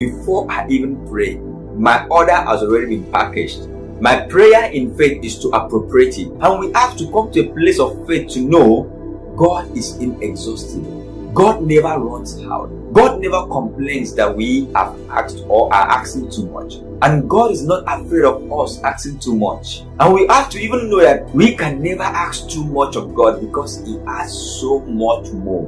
before I even pray. My order has already been packaged. My prayer in faith is to appropriate it. And we have to come to a place of faith to know God is inexhaustible. God never runs out. God never complains that we have asked or are asking too much. And God is not afraid of us asking too much. And we have to even know that we can never ask too much of God because He has so much more.